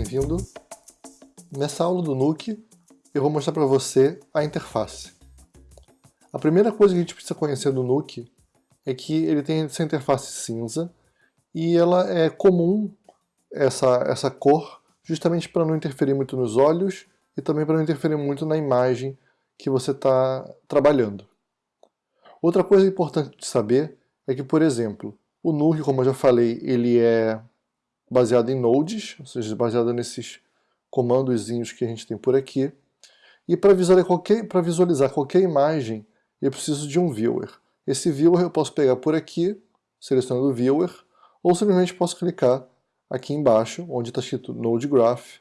bem-vindo. Nessa aula do Nuke, eu vou mostrar para você a interface. A primeira coisa que a gente precisa conhecer do Nuke é que ele tem essa interface cinza e ela é comum, essa, essa cor, justamente para não interferir muito nos olhos e também para não interferir muito na imagem que você está trabalhando. Outra coisa importante de saber é que, por exemplo, o Nuke, como eu já falei, ele é baseado em nodes, ou seja, baseado nesses comandozinhos que a gente tem por aqui. E para visualizar, qualquer, visualizar qualquer imagem, eu preciso de um viewer. Esse viewer eu posso pegar por aqui, selecionando o viewer, ou simplesmente posso clicar aqui embaixo, onde está escrito Node Graph,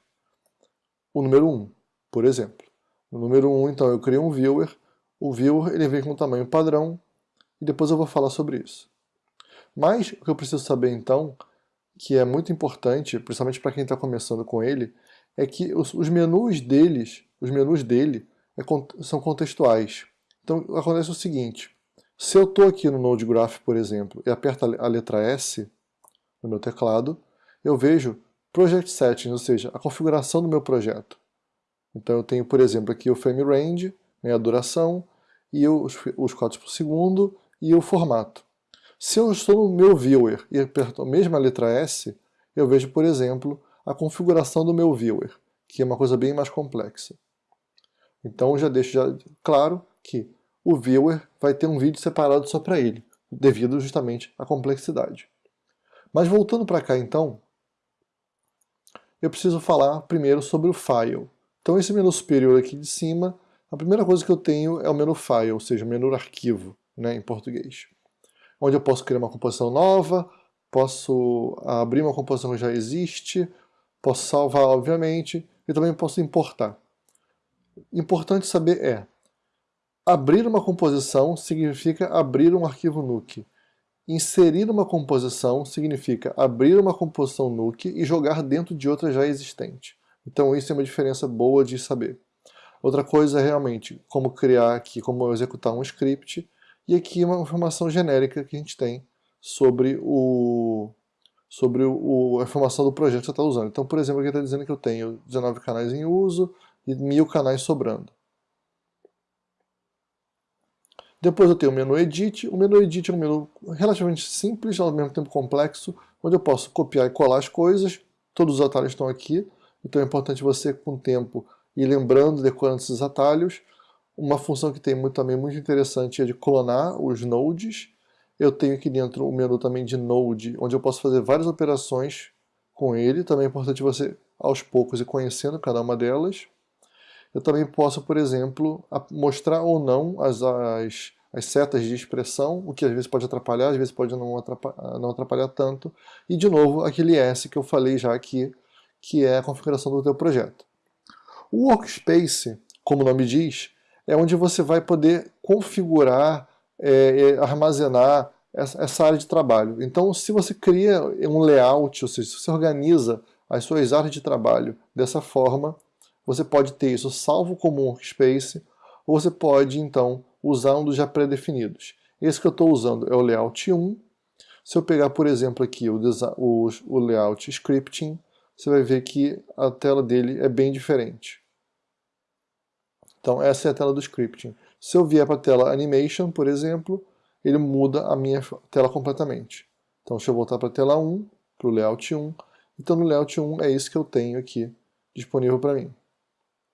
o número 1, por exemplo. No número 1, então, eu crio um viewer, o viewer ele vem com tamanho padrão, e depois eu vou falar sobre isso. Mas o que eu preciso saber, então, que é muito importante, principalmente para quem está começando com ele, é que os, os, menus deles, os menus dele, é, são contextuais. Então acontece o seguinte, se eu estou aqui no Node Graph, por exemplo, e aperto a letra S no meu teclado, eu vejo Project Settings, ou seja, a configuração do meu projeto. Então eu tenho, por exemplo, aqui o frame range, a duração, e os, os quadros por segundo, e o formato. Se eu estou no meu viewer e aperto a mesma letra S, eu vejo, por exemplo, a configuração do meu viewer, que é uma coisa bem mais complexa. Então já deixo já claro que o viewer vai ter um vídeo separado só para ele, devido justamente à complexidade. Mas voltando para cá então, eu preciso falar primeiro sobre o file. Então esse menu superior aqui de cima, a primeira coisa que eu tenho é o menu file, ou seja, o menu arquivo, né, em português onde eu posso criar uma composição nova, posso abrir uma composição que já existe, posso salvar, obviamente, e também posso importar. Importante saber é, abrir uma composição significa abrir um arquivo Nuke. Inserir uma composição significa abrir uma composição Nuke e jogar dentro de outra já existente. Então isso é uma diferença boa de saber. Outra coisa é realmente como criar aqui, como executar um script, e aqui uma informação genérica que a gente tem sobre, o, sobre o, a informação do projeto que você está usando. Então, por exemplo, aqui está dizendo que eu tenho 19 canais em uso e 1000 canais sobrando. Depois eu tenho o menu Edit. O menu Edit é um menu relativamente simples, ao mesmo tempo complexo, onde eu posso copiar e colar as coisas. Todos os atalhos estão aqui, então é importante você, com o tempo, ir lembrando, decorando esses atalhos. Uma função que tem muito, também muito interessante é de clonar os nodes. Eu tenho aqui dentro o menu também de node, onde eu posso fazer várias operações com ele. Também é importante você, aos poucos, ir conhecendo cada uma delas. Eu também posso, por exemplo, mostrar ou não as, as, as setas de expressão, o que às vezes pode atrapalhar, às vezes pode não atrapalhar, não atrapalhar tanto. E, de novo, aquele S que eu falei já aqui, que é a configuração do teu projeto. O Workspace, como o nome diz, é onde você vai poder configurar, é, é, armazenar essa, área de trabalho. Então, se você cria um layout, ou seja, se você organiza as suas áreas de trabalho dessa forma, você pode ter isso salvo como workspace, ou você pode, então, usar um dos já pré-definidos. Esse que eu estou usando é o layout 1. Se eu pegar, por exemplo, aqui o, o, o layout scripting, você vai ver que a tela dele é bem diferente. Então essa é a tela do scripting. Se eu vier para a tela animation, por exemplo, ele muda a minha tela completamente. Então deixa eu voltar para a tela 1, para o layout 1. Então no layout 1 é isso que eu tenho aqui disponível para mim.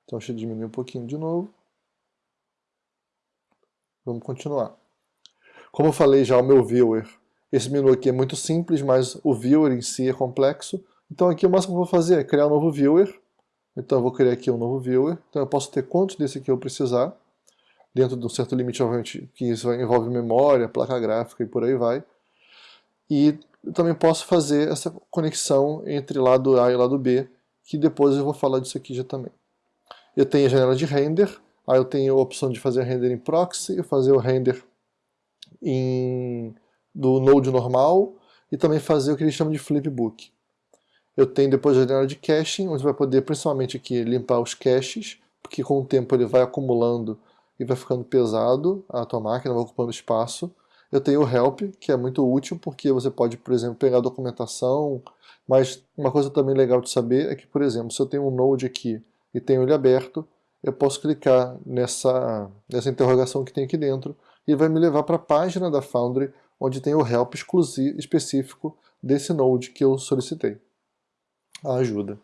Então deixa eu diminuir um pouquinho de novo. Vamos continuar. Como eu falei já, o meu viewer, esse menu aqui é muito simples, mas o viewer em si é complexo. Então aqui o máximo que eu vou fazer é criar um novo viewer. Então eu vou criar aqui um novo viewer. Então eu posso ter quantos desse aqui eu precisar, dentro de um certo limite, obviamente, que isso envolve memória, placa gráfica e por aí vai. E também posso fazer essa conexão entre lado A e lado B, que depois eu vou falar disso aqui já também. Eu tenho a janela de render, aí eu tenho a opção de fazer render em proxy, fazer o render em, do Node normal, e também fazer o que eles chamam de flipbook. Eu tenho depois a janela de caching, onde vai poder principalmente aqui limpar os caches, porque com o tempo ele vai acumulando e vai ficando pesado a tua máquina, vai ocupando espaço. eu tenho o help, que é muito útil, porque você pode, por exemplo, pegar documentação, mas uma coisa também legal de saber é que, por exemplo, se eu tenho um Node aqui e tenho ele aberto, eu posso clicar nessa, nessa interrogação que tem aqui dentro e vai me levar para a página da Foundry, onde tem o help exclusivo, específico desse Node que eu solicitei. A ajuda.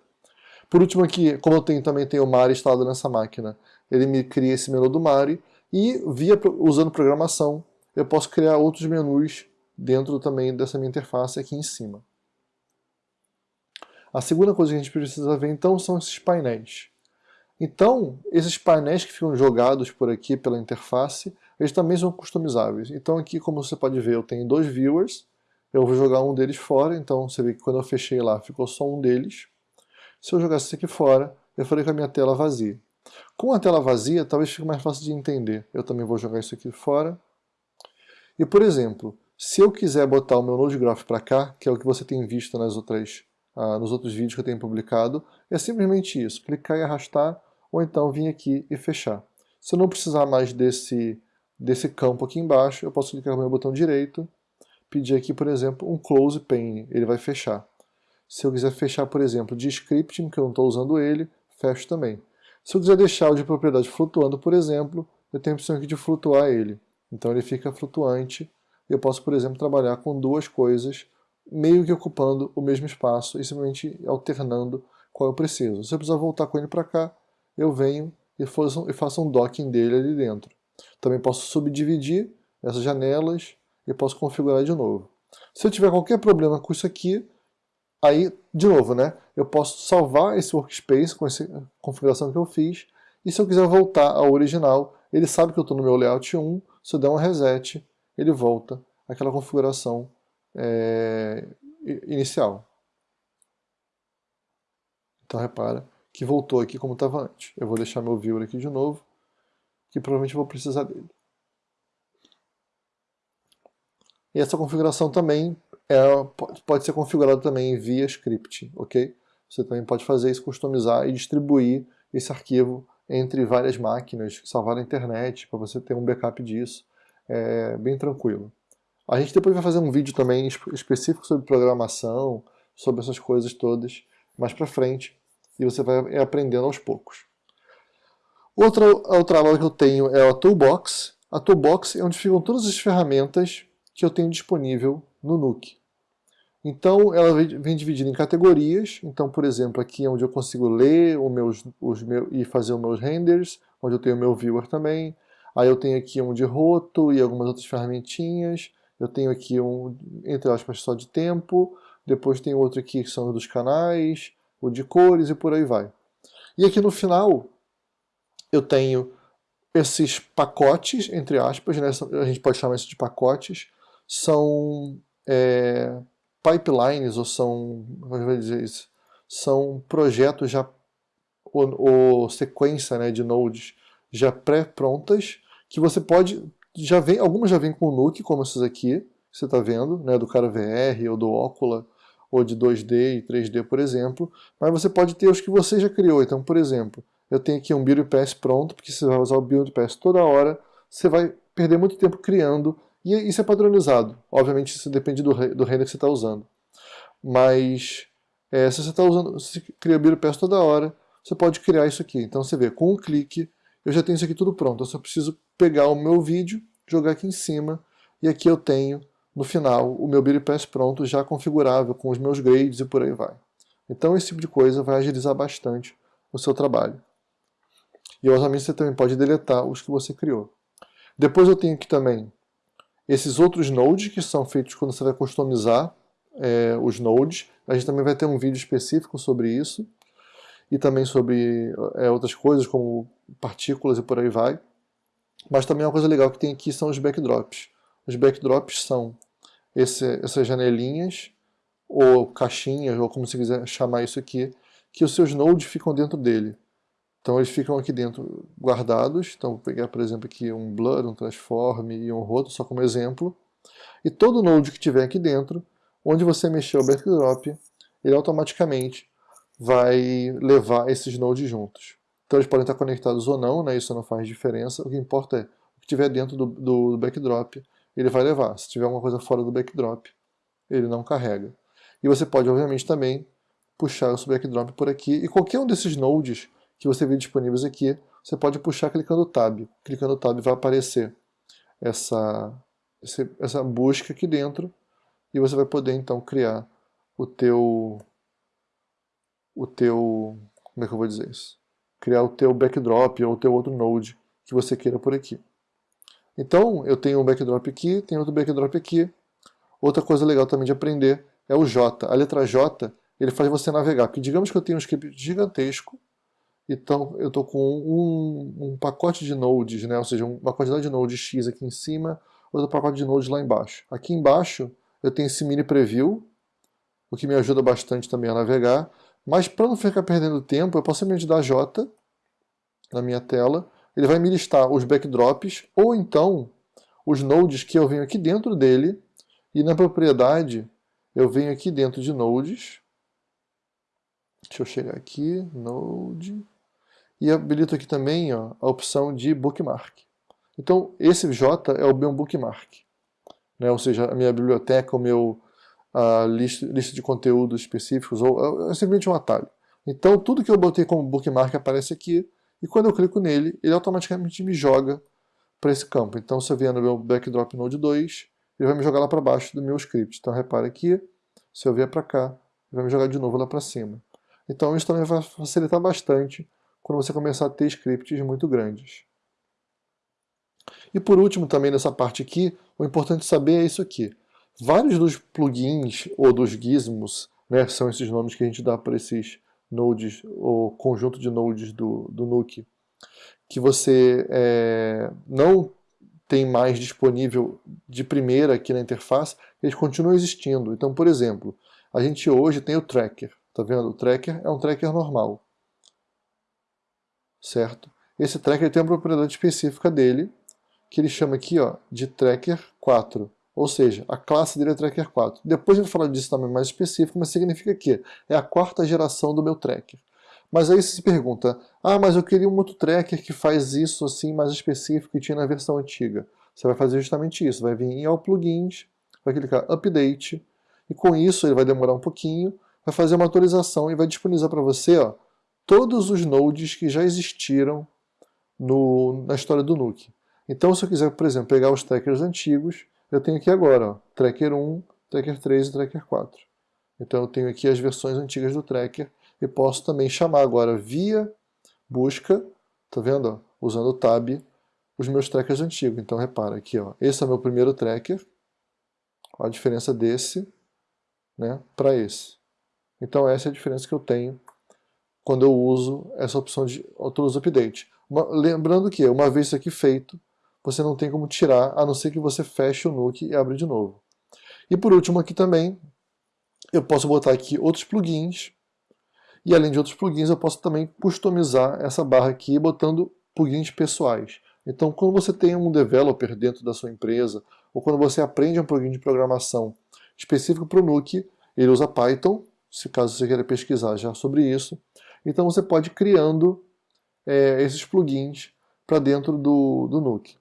Por último aqui, como eu tenho, também tenho o Mari instalado nessa máquina, ele me cria esse menu do Mari e, via, usando programação, eu posso criar outros menus dentro também dessa minha interface aqui em cima. A segunda coisa que a gente precisa ver então são esses painéis. Então, esses painéis que ficam jogados por aqui pela interface, eles também são customizáveis. Então aqui, como você pode ver, eu tenho dois viewers, eu vou jogar um deles fora, então você vê que quando eu fechei lá ficou só um deles. Se eu jogasse esse aqui fora, eu falei com a minha tela vazia. Com a tela vazia, talvez fique mais fácil de entender. Eu também vou jogar isso aqui fora. E, por exemplo, se eu quiser botar o meu Node Graph para cá, que é o que você tem visto nas outras, ah, nos outros vídeos que eu tenho publicado, é simplesmente isso, clicar e arrastar, ou então vir aqui e fechar. Se eu não precisar mais desse, desse campo aqui embaixo, eu posso clicar no meu botão direito, pedir aqui, por exemplo, um Close Pane, ele vai fechar. Se eu quiser fechar, por exemplo, de scripting, que eu não estou usando ele, fecho também. Se eu quiser deixar o de propriedade flutuando, por exemplo, eu tenho a opção aqui de flutuar ele. Então ele fica flutuante. Eu posso, por exemplo, trabalhar com duas coisas, meio que ocupando o mesmo espaço e simplesmente alternando qual eu preciso. Se eu precisar voltar com ele para cá, eu venho e faço um docking dele ali dentro. Também posso subdividir essas janelas e posso configurar de novo. Se eu tiver qualquer problema com isso aqui, aí, de novo, né, eu posso salvar esse workspace com essa configuração que eu fiz, e se eu quiser voltar ao original, ele sabe que eu estou no meu layout 1, se eu der um reset, ele volta àquela configuração é, inicial. Então repara que voltou aqui como estava antes. Eu vou deixar meu viewer aqui de novo, que provavelmente vou precisar dele. E essa configuração também é, pode ser configurada também via script, ok? Você também pode fazer isso, customizar e distribuir esse arquivo entre várias máquinas, salvar na internet, para você ter um backup disso. É bem tranquilo. A gente depois vai fazer um vídeo também específico sobre programação, sobre essas coisas todas, mais para frente e você vai aprendendo aos poucos. Outra, outra aula que eu tenho é a Toolbox. A Toolbox é onde ficam todas as ferramentas que eu tenho disponível no Nuke. Então, ela vem dividida em categorias. Então, por exemplo, aqui é onde eu consigo ler meus, os meus, e fazer os meus renders, onde eu tenho o meu viewer também. Aí eu tenho aqui um de roto e algumas outras ferramentinhas. Eu tenho aqui um, entre aspas, só de tempo. Depois tem outro aqui que são dos canais o de cores e por aí vai. E aqui no final eu tenho esses pacotes, entre aspas, né, a gente pode chamar isso de pacotes, são é, pipelines, ou são, como é vou dizer isso, são projetos já, ou, ou sequência né, de nodes já pré-prontas, que você pode, já vem, algumas já vêm com o Nuke, como esses aqui, que você está vendo, né, do cara VR ou do Ocula, ou de 2D e 3D, por exemplo, mas você pode ter os que você já criou. Então, por exemplo, eu tenho aqui um Build Pass pronto, porque você vai usar o Build Pass toda hora, você vai perder muito tempo criando, e isso é padronizado. Obviamente, isso depende do, do render que você está usando. Mas, é, se você está usando, se cria Build Pass toda hora, você pode criar isso aqui. Então, você vê, com um clique, eu já tenho isso aqui tudo pronto. Eu só preciso pegar o meu vídeo, jogar aqui em cima, e aqui eu tenho no final, o meu Pass pronto, já configurável, com os meus grades e por aí vai. Então esse tipo de coisa vai agilizar bastante o seu trabalho. E obviamente você também pode deletar os que você criou. Depois eu tenho aqui também esses outros nodes que são feitos quando você vai customizar é, os nodes. A gente também vai ter um vídeo específico sobre isso. E também sobre é, outras coisas como partículas e por aí vai. Mas também uma coisa legal que tem aqui são os backdrops. Os backdrops são esse, essas janelinhas, ou caixinhas, ou como você quiser chamar isso aqui, que os seus nodes ficam dentro dele. Então eles ficam aqui dentro guardados. Então vou pegar, por exemplo, aqui um blur, um transform e um roto, só como exemplo. E todo node que tiver aqui dentro, onde você mexer o backdrop, ele automaticamente vai levar esses nodes juntos. Então eles podem estar conectados ou não, né? isso não faz diferença. O que importa é o que tiver dentro do, do backdrop, ele vai levar. Se tiver alguma coisa fora do backdrop, ele não carrega. E você pode, obviamente, também puxar o seu backdrop por aqui. E qualquer um desses nodes que você vê disponíveis aqui, você pode puxar clicando Tab. Clicando Tab vai aparecer essa, essa busca aqui dentro e você vai poder então criar o teu o teu como é que eu vou dizer isso? Criar o teu backdrop ou o teu outro node que você queira por aqui. Então, eu tenho um backdrop aqui, tenho outro backdrop aqui. Outra coisa legal também de aprender é o J. A letra J, ele faz você navegar. Porque digamos que eu tenho um script gigantesco, então eu estou com um, um, pacote de nodes, né? ou seja, uma quantidade de nodes X aqui em cima, outro pacote de nodes lá embaixo. Aqui embaixo eu tenho esse mini preview, o que me ajuda bastante também a navegar. Mas para não ficar perdendo tempo, eu posso simplesmente dar J na minha tela, ele vai me listar os backdrops, ou então os nodes que eu venho aqui dentro dele, e na propriedade eu venho aqui dentro de nodes, deixa eu chegar aqui, node, e habilito aqui também ó, a opção de bookmark. Então esse J é o meu bookmark, né? ou seja, a minha biblioteca, o meu a lista, lista de conteúdos específicos, ou é simplesmente um atalho. Então tudo que eu botei como bookmark aparece aqui, e quando eu clico nele, ele automaticamente me joga para esse campo. Então se eu vier no meu backdrop node 2, ele vai me jogar lá para baixo do meu script. Então repare aqui, se eu vier para cá, ele vai me jogar de novo lá para cima. Então isso também vai facilitar bastante quando você começar a ter scripts muito grandes. E por último também nessa parte aqui, o importante saber é isso aqui. Vários dos plugins ou dos gizmos, né, são esses nomes que a gente dá para esses nodes, ou conjunto de nodes do, do Nuke, que você é, não tem mais disponível de primeira aqui na interface, eles continuam existindo. Então, por exemplo, a gente hoje tem o tracker, tá vendo? O tracker é um tracker normal, certo? Esse tracker tem uma propriedade específica dele, que ele chama aqui ó, de tracker 4. Ou seja, a classe dele é Tracker 4. Depois a gente falar disso também mais específico, mas significa que é a quarta geração do meu tracker. Mas aí você se pergunta, ah, mas eu queria um outro tracker que faz isso assim mais específico que tinha na versão antiga. Você vai fazer justamente isso, vai vir em All Plugins, vai clicar Update, e com isso ele vai demorar um pouquinho, vai fazer uma atualização e vai disponibilizar para você ó, todos os nodes que já existiram no, na história do Nuke. Então se eu quiser, por exemplo, pegar os trackers antigos, eu tenho aqui agora, ó, Tracker 1, Tracker 3 e Tracker 4. Então eu tenho aqui as versões antigas do Tracker e posso também chamar agora via busca, tá vendo? Ó, usando o Tab, os meus trackers antigos. Então repara aqui, ó, esse é o meu primeiro tracker, a diferença desse né, para esse. Então essa é a diferença que eu tenho quando eu uso essa opção de Autolus Update. Uma, lembrando que, uma vez isso aqui feito, você não tem como tirar, a não ser que você feche o Nuke e abra de novo. E por último aqui também, eu posso botar aqui outros plugins, e além de outros plugins, eu posso também customizar essa barra aqui botando plugins pessoais. Então, quando você tem um developer dentro da sua empresa, ou quando você aprende um plugin de programação específico para o Nuke, ele usa Python, se caso você queira pesquisar já sobre isso. Então você pode ir criando é, esses plugins para dentro do, do Nuke.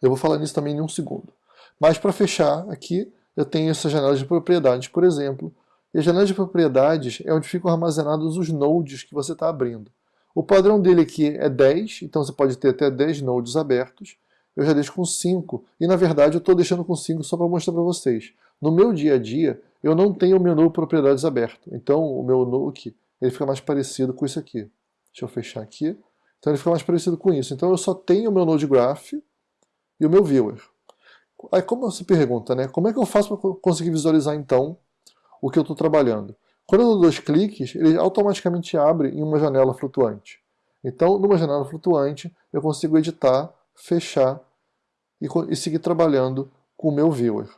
Eu vou falar nisso também em um segundo. Mas para fechar aqui, eu tenho essa janela de propriedades, por exemplo. E a janela de propriedades é onde ficam armazenados os nodes que você está abrindo. O padrão dele aqui é 10, então você pode ter até 10 nodes abertos. Eu já deixo com 5, e na verdade eu estou deixando com 5 só para mostrar para vocês. No meu dia a dia, eu não tenho o menu propriedades aberto, então o meu Nuke ele fica mais parecido com isso aqui. Deixa eu fechar aqui. Então ele fica mais parecido com isso. Então eu só tenho o meu Node Graph, e o meu viewer. Aí como você pergunta, né? Como é que eu faço para conseguir visualizar então o que eu estou trabalhando? Quando eu dou dois cliques, ele automaticamente abre em uma janela flutuante. Então, numa janela flutuante, eu consigo editar, fechar e, e seguir trabalhando com o meu viewer.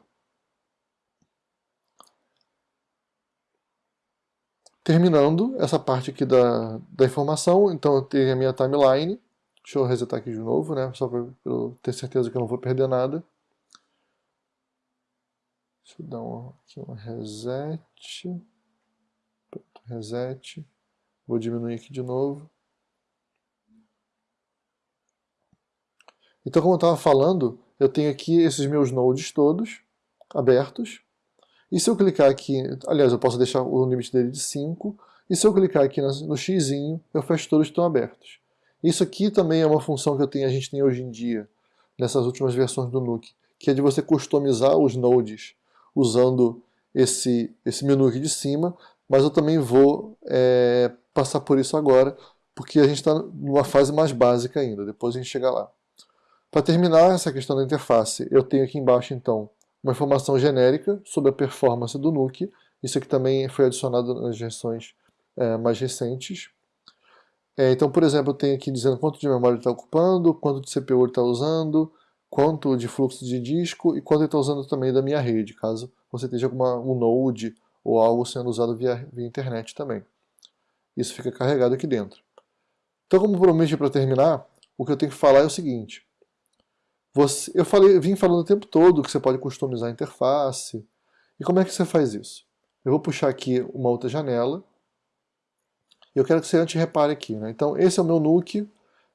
Terminando essa parte aqui da, da informação, então eu tenho a minha timeline, Deixa eu resetar aqui de novo, né? Só para eu ter certeza que eu não vou perder nada. Deixa eu dar um, aqui um reset. Pronto, reset. Vou diminuir aqui de novo. Então, como eu estava falando, eu tenho aqui esses meus nodes todos abertos. E se eu clicar aqui, aliás, eu posso deixar o limite dele de 5, e se eu clicar aqui no x, eu fecho todos que estão abertos. Isso aqui também é uma função que eu tenho, a gente tem hoje em dia, nessas últimas versões do Nuke, que é de você customizar os nodes usando esse, esse menu aqui de cima, mas eu também vou é, passar por isso agora, porque a gente está numa fase mais básica ainda, depois a gente chega lá. Para terminar essa questão da interface, eu tenho aqui embaixo então uma informação genérica sobre a performance do Nuke, isso aqui também foi adicionado nas versões é, mais recentes. É, então, por exemplo, eu tenho aqui dizendo quanto de memória ele está ocupando, quanto de CPU ele está usando, quanto de fluxo de disco e quanto ele está usando também da minha rede, caso você esteja com uma, um node ou algo sendo usado via, via internet também. Isso fica carregado aqui dentro. Então, como prometi para terminar, o que eu tenho que falar é o seguinte. Você, eu falei, vim falando o tempo todo que você pode customizar a interface. E como é que você faz isso? Eu vou puxar aqui uma outra janela. E eu quero que você antes repare aqui. Né? Então, esse é o meu Nuke.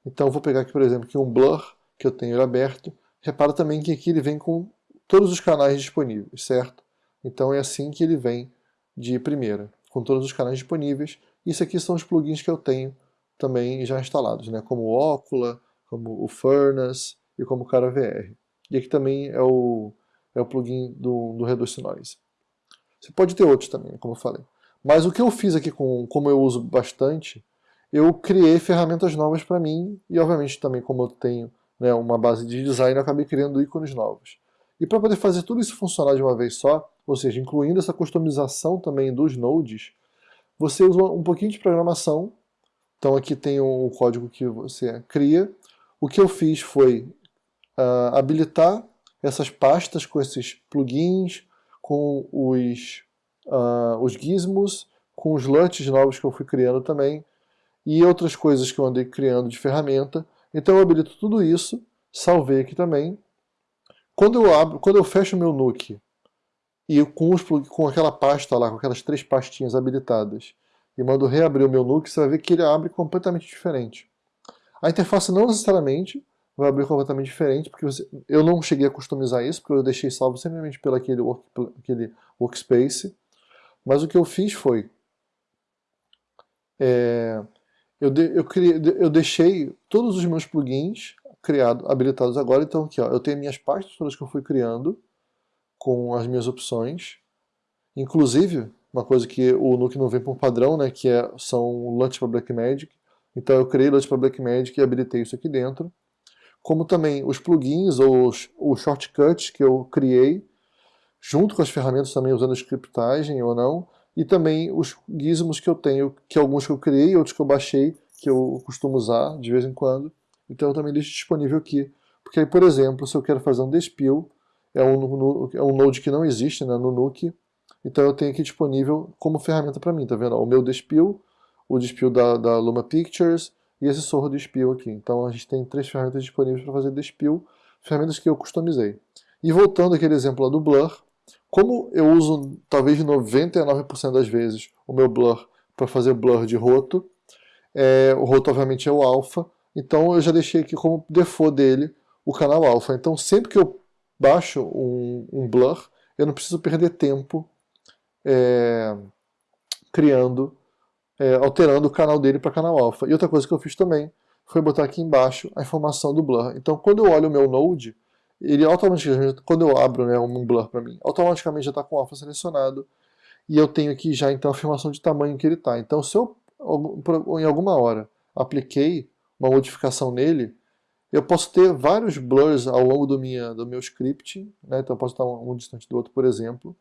Então, eu vou pegar aqui, por exemplo, aqui um Blur, que eu tenho aberto. Repara também que aqui ele vem com todos os canais disponíveis, certo? Então é assim que ele vem de primeira, com todos os canais disponíveis. Isso aqui são os plugins que eu tenho também já instalados, né? como o Ocula, como o Furnace e como Cara VR. E aqui também é o, é o plugin do, do Reduce Noise. Você pode ter outros também, como eu falei. Mas o que eu fiz aqui, com, como eu uso bastante, eu criei ferramentas novas para mim e obviamente também como eu tenho né, uma base de design, eu acabei criando ícones novos. E para poder fazer tudo isso funcionar de uma vez só, ou seja, incluindo essa customização também dos nodes, você usa um pouquinho de programação. Então aqui tem o código que você cria. O que eu fiz foi habilitar essas pastas com esses plugins, com os, uh, os gizmos, com os LUTs novos que eu fui criando também, e outras coisas que eu andei criando de ferramenta. Então eu habilito tudo isso, salvei aqui também. Quando eu abro, quando eu fecho meu Nuke e com, os, com aquela pasta lá, com aquelas três pastinhas habilitadas, e mando reabrir o meu Nuke, você vai ver que ele abre completamente diferente. A interface não necessariamente vai abrir completamente diferente, porque você, eu não cheguei a customizar isso, porque eu deixei salvo simplesmente pelo aquele, work, aquele workspace, mas o que eu fiz foi, é, eu, de, eu, criei, eu deixei todos os meus plugins criado, habilitados agora, então aqui ó, eu tenho minhas pastas todas que eu fui criando, com as minhas opções. Inclusive, uma coisa que o Nuke não vem por padrão, né, que é, são LUT para Blackmagic. Então eu criei LUT para Blackmagic e habilitei isso aqui dentro. Como também os plugins ou os, os shortcuts que eu criei, junto com as ferramentas também usando scriptagem ou não, e também os gizmos que eu tenho, que alguns que eu criei, outros que eu baixei, que eu costumo usar de vez em quando. Então eu também deixo disponível aqui. Porque aí, por exemplo, se eu quero fazer um despill, é um, é um node que não existe né, no Nuke, então eu tenho aqui disponível como ferramenta para mim, tá vendo? O meu despill, o despill da, da Luma Pictures e esse sorro despill aqui. Então a gente tem três ferramentas disponíveis para fazer despill, ferramentas que eu customizei. E voltando àquele exemplo lá do Blur, como eu uso talvez 99% das vezes o meu Blur para fazer Blur de roto, é, o roto obviamente é o alpha, então eu já deixei aqui como default dele o canal alpha. Então sempre que eu baixo um, um blur, eu não preciso perder tempo é, criando, é, alterando o canal dele para canal alpha. E outra coisa que eu fiz também foi botar aqui embaixo a informação do blur. Então quando eu olho o meu node, ele automaticamente, quando eu abro né, um blur para mim, automaticamente já está com alpha selecionado e eu tenho aqui já então a informação de tamanho que ele está. Então se eu em alguma hora apliquei uma modificação nele, eu posso ter vários blurs ao longo do, minha, do meu script, né? então eu posso estar um, um distante do outro, por exemplo.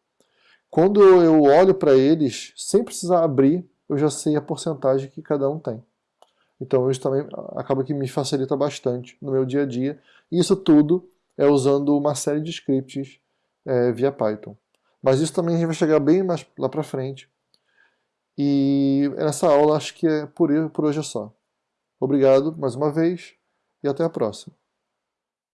Quando eu olho para eles, sem precisar abrir, eu já sei a porcentagem que cada um tem. Então isso também acaba que me facilita bastante no meu dia a dia. E isso tudo é usando uma série de scripts é, via Python. Mas isso também a gente vai chegar bem mais lá para frente. E nessa aula acho que é por, por hoje é só. Obrigado mais uma vez e até a próxima.